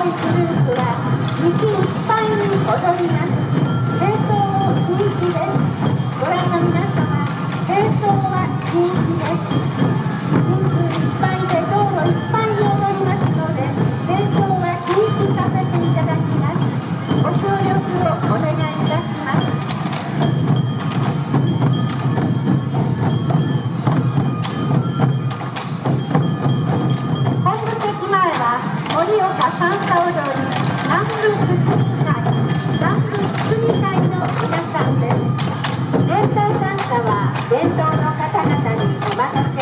아, 盛岡三ん踊り南部包み会南部包み会の皆さんです。連帯参加は伝統の方々にお任せ